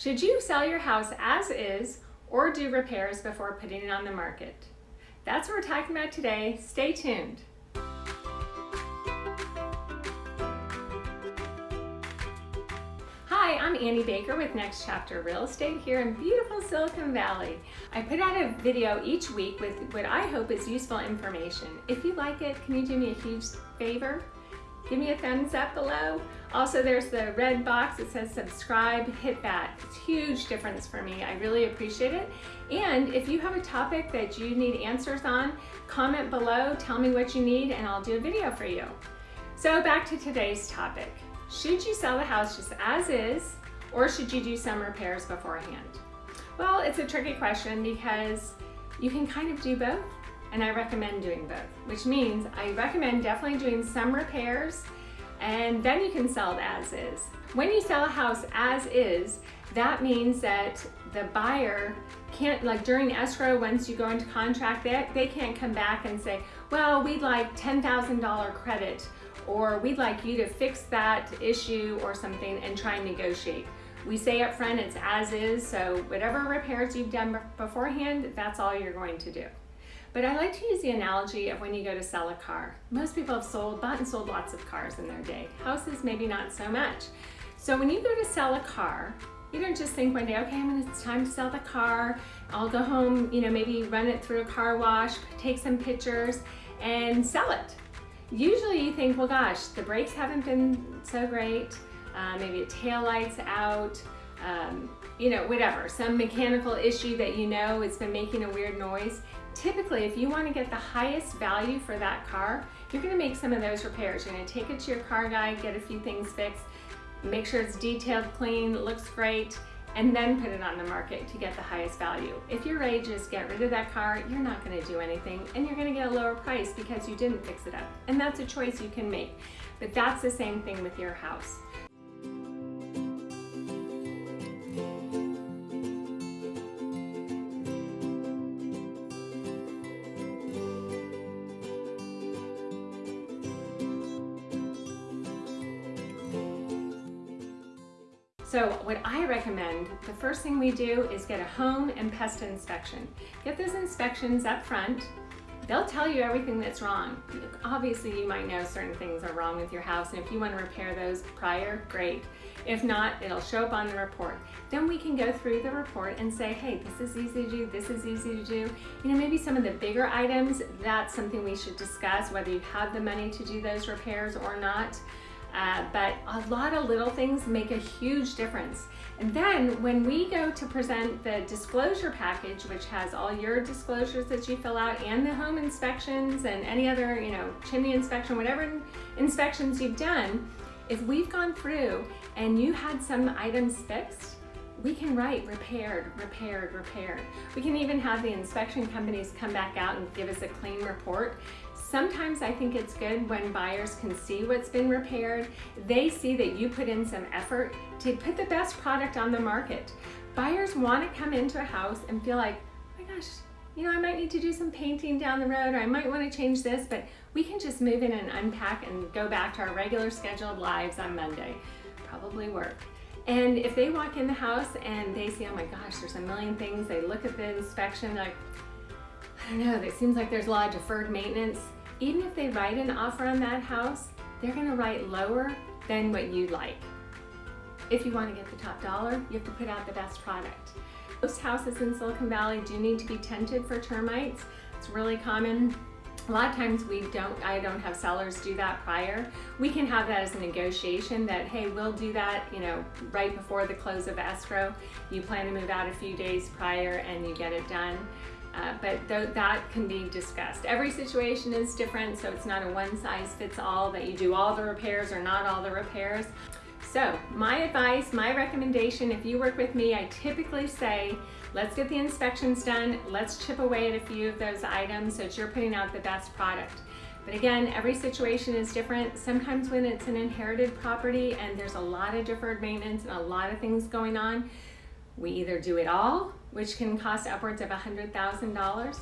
Should you sell your house as is or do repairs before putting it on the market? That's what we're talking about today. Stay tuned. Hi, I'm Annie Baker with Next Chapter Real Estate here in beautiful Silicon Valley. I put out a video each week with what I hope is useful information. If you like it, can you do me a huge favor? Give me a thumbs up below. Also, there's the red box that says subscribe, hit that. It's huge difference for me. I really appreciate it. And if you have a topic that you need answers on, comment below, tell me what you need, and I'll do a video for you. So back to today's topic. Should you sell the house just as is, or should you do some repairs beforehand? Well, it's a tricky question because you can kind of do both and I recommend doing both, which means I recommend definitely doing some repairs and then you can sell it as is. When you sell a house as is, that means that the buyer can't, like during escrow, once you go into contract, they, they can't come back and say, well, we'd like $10,000 credit or we'd like you to fix that issue or something and try and negotiate. We say up front it's as is, so whatever repairs you've done beforehand, that's all you're going to do. But I like to use the analogy of when you go to sell a car. Most people have sold, bought and sold lots of cars in their day. Houses, maybe not so much. So when you go to sell a car, you don't just think one day, okay, I'm it's time to sell the car. I'll go home, you know, maybe run it through a car wash, take some pictures and sell it. Usually you think, well, gosh, the brakes haven't been so great. Uh, maybe a tail light's out, um, you know, whatever, some mechanical issue that you know it's been making a weird noise. Typically, if you want to get the highest value for that car, you're going to make some of those repairs. You're going to take it to your car guy, get a few things fixed, make sure it's detailed, clean, looks great, and then put it on the market to get the highest value. If you're ready to just get rid of that car, you're not going to do anything and you're going to get a lower price because you didn't fix it up. And that's a choice you can make. But that's the same thing with your house. So what I recommend, the first thing we do is get a home and pest inspection. Get those inspections up front. They'll tell you everything that's wrong. Obviously, you might know certain things are wrong with your house, and if you want to repair those prior, great. If not, it'll show up on the report. Then we can go through the report and say, hey, this is easy to do, this is easy to do. You know, maybe some of the bigger items, that's something we should discuss, whether you have the money to do those repairs or not. Uh, but a lot of little things make a huge difference. And then when we go to present the disclosure package, which has all your disclosures that you fill out and the home inspections and any other, you know, chimney inspection, whatever inspections you've done, if we've gone through and you had some items fixed, we can write repaired, repaired, repaired. We can even have the inspection companies come back out and give us a clean report Sometimes I think it's good when buyers can see what's been repaired. They see that you put in some effort to put the best product on the market. Buyers want to come into a house and feel like, oh my gosh, you know, I might need to do some painting down the road or I might want to change this, but we can just move in and unpack and go back to our regular scheduled lives on Monday. Probably work. And if they walk in the house and they see, oh my gosh, there's a million things, they look at the inspection, like, I don't know, it seems like there's a lot of deferred maintenance even if they write an offer on that house, they're gonna write lower than what you like. If you wanna get the top dollar, you have to put out the best product. Most houses in Silicon Valley do need to be tented for termites. It's really common. A lot of times we don't, I don't have sellers do that prior. We can have that as a negotiation that, hey, we'll do that, you know, right before the close of escrow. You plan to move out a few days prior and you get it done. Uh, but th that can be discussed. Every situation is different, so it's not a one size fits all that you do all the repairs or not all the repairs. So my advice, my recommendation, if you work with me, I typically say, let's get the inspections done, let's chip away at a few of those items so that you're putting out the best product. But again, every situation is different. Sometimes when it's an inherited property and there's a lot of deferred maintenance and a lot of things going on, we either do it all which can cost upwards of $100,000,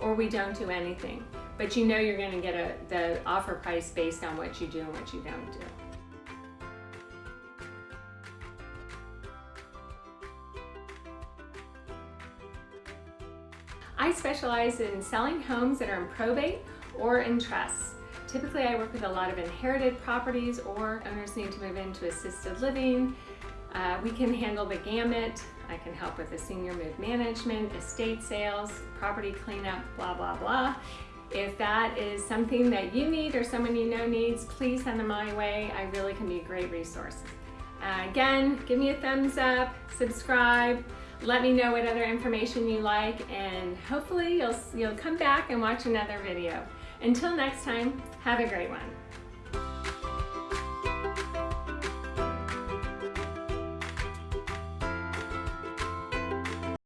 or we don't do anything. But you know you're gonna get a, the offer price based on what you do and what you don't do. I specialize in selling homes that are in probate or in trusts. Typically, I work with a lot of inherited properties or owners need to move into assisted living, uh, we can handle the gamut. I can help with the senior move management, estate sales, property cleanup, blah, blah, blah. If that is something that you need or someone you know needs, please send them my way. I really can be a great resource. Uh, again, give me a thumbs up, subscribe, let me know what other information you like, and hopefully you'll, you'll come back and watch another video. Until next time, have a great one.